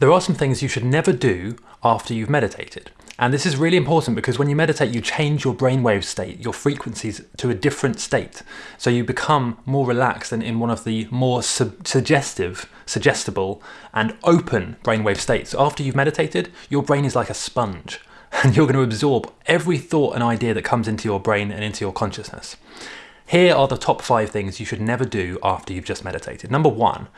There are some things you should never do after you've meditated. And this is really important because when you meditate, you change your brainwave state, your frequencies to a different state. So you become more relaxed and in one of the more su suggestive, suggestible, and open brainwave states. After you've meditated, your brain is like a sponge and you're going to absorb every thought and idea that comes into your brain and into your consciousness. Here are the top five things you should never do after you've just meditated. Number one,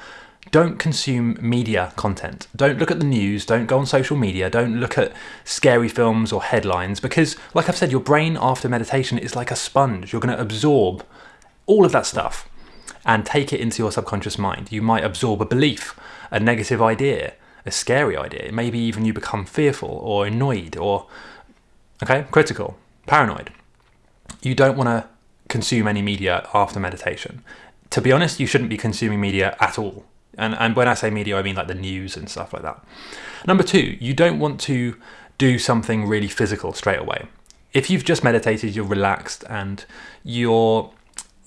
don't consume media content. Don't look at the news, don't go on social media, don't look at scary films or headlines because, like I've said, your brain after meditation is like a sponge. You're going to absorb all of that stuff and take it into your subconscious mind. You might absorb a belief, a negative idea, a scary idea. Maybe even you become fearful or annoyed or, okay, critical, paranoid. You don't want to consume any media after meditation. To be honest, you shouldn't be consuming media at all and, and when I say media, I mean like the news and stuff like that. Number two, you don't want to do something really physical straight away. If you've just meditated, you're relaxed and your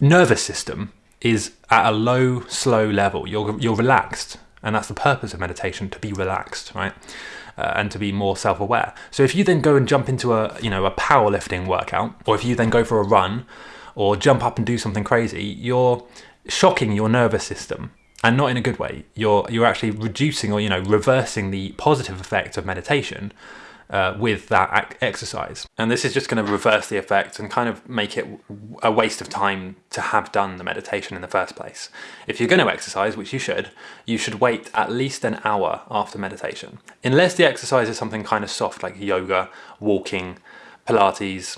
nervous system is at a low, slow level. You're, you're relaxed. And that's the purpose of meditation, to be relaxed, right? Uh, and to be more self-aware. So if you then go and jump into a, you know, a powerlifting workout, or if you then go for a run, or jump up and do something crazy, you're shocking your nervous system and not in a good way. You're you're actually reducing or you know reversing the positive effect of meditation uh, with that exercise. And this is just going to reverse the effect and kind of make it a waste of time to have done the meditation in the first place. If you're going to exercise, which you should, you should wait at least an hour after meditation. Unless the exercise is something kind of soft like yoga, walking, Pilates,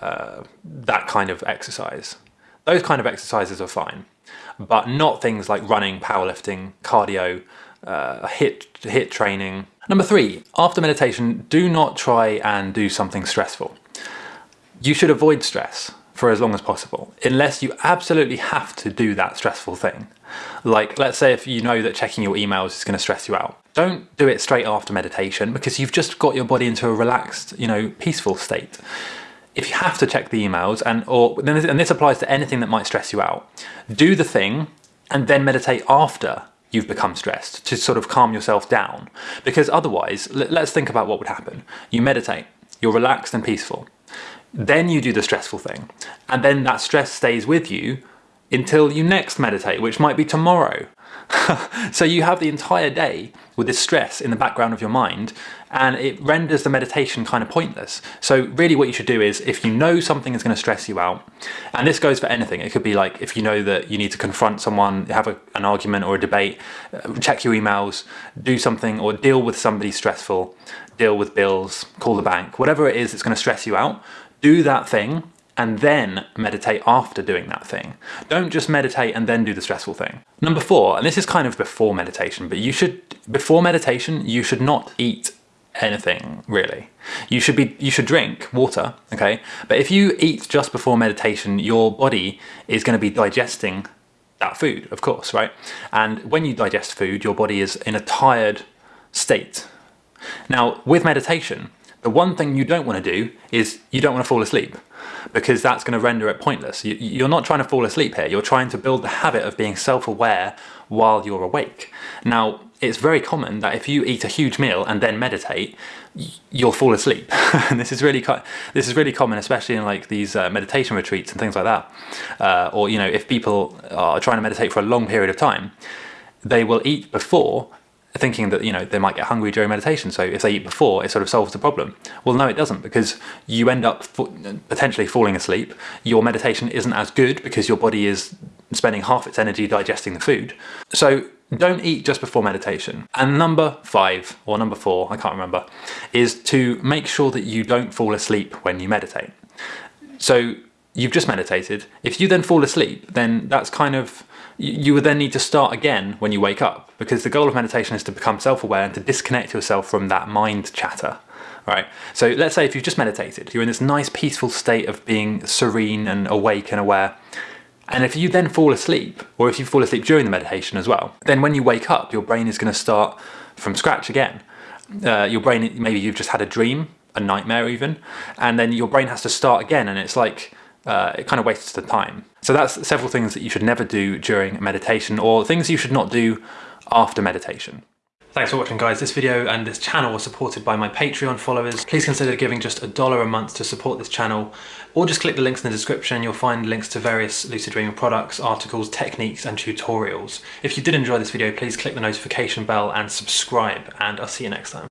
uh, that kind of exercise. Those kind of exercises are fine but not things like running, powerlifting, cardio, uh, HIIT, HIIT training. Number three, after meditation, do not try and do something stressful. You should avoid stress for as long as possible, unless you absolutely have to do that stressful thing. Like, let's say if you know that checking your emails is going to stress you out. Don't do it straight after meditation because you've just got your body into a relaxed, you know, peaceful state if you have to check the emails and or and this applies to anything that might stress you out. Do the thing and then meditate after you've become stressed to sort of calm yourself down. Because otherwise let's think about what would happen. You meditate you're relaxed and peaceful. Then you do the stressful thing. And then that stress stays with you until you next meditate which might be tomorrow so you have the entire day with this stress in the background of your mind and it renders the meditation kind of pointless. So really what you should do is if you know something is going to stress you out, and this goes for anything, it could be like if you know that you need to confront someone, have a, an argument or a debate, uh, check your emails, do something or deal with somebody stressful, deal with bills, call the bank, whatever it is that's going to stress you out, do that thing and then meditate after doing that thing. Don't just meditate and then do the stressful thing. Number four, and this is kind of before meditation, but you should, before meditation, you should not eat anything really. You should be, you should drink water, okay? But if you eat just before meditation, your body is gonna be digesting that food, of course, right? And when you digest food, your body is in a tired state. Now, with meditation, the one thing you don't want to do is you don't want to fall asleep because that's going to render it pointless. You, are not trying to fall asleep here. You're trying to build the habit of being self-aware while you're awake. Now, it's very common that if you eat a huge meal and then meditate, you'll fall asleep. and this is really this is really common, especially in like these uh, meditation retreats and things like that. Uh, or you know, if people are trying to meditate for a long period of time, they will eat before thinking that you know they might get hungry during meditation. So if they eat before it sort of solves the problem. Well no it doesn't because you end up potentially falling asleep. Your meditation isn't as good because your body is spending half its energy digesting the food. So don't eat just before meditation. And number five or number four I can't remember is to make sure that you don't fall asleep when you meditate. So you've just meditated. If you then fall asleep then that's kind of you would then need to start again when you wake up because the goal of meditation is to become self-aware and to disconnect yourself from that mind chatter right? So let's say if you've just meditated you're in this nice peaceful state of being serene and awake and aware and if you then fall asleep or if you fall asleep during the meditation as well then when you wake up your brain is going to start from scratch again. Uh, your brain maybe you've just had a dream a nightmare even and then your brain has to start again and it's like uh, it kind of wastes the time. So that's several things that you should never do during meditation or things you should not do after meditation. Thanks for watching guys. This video and this channel are supported by my Patreon followers. Please consider giving just a dollar a month to support this channel or just click the links in the description. You'll find links to various Lucid Dreaming products, articles, techniques and tutorials. If you did enjoy this video, please click the notification bell and subscribe and I'll see you next time.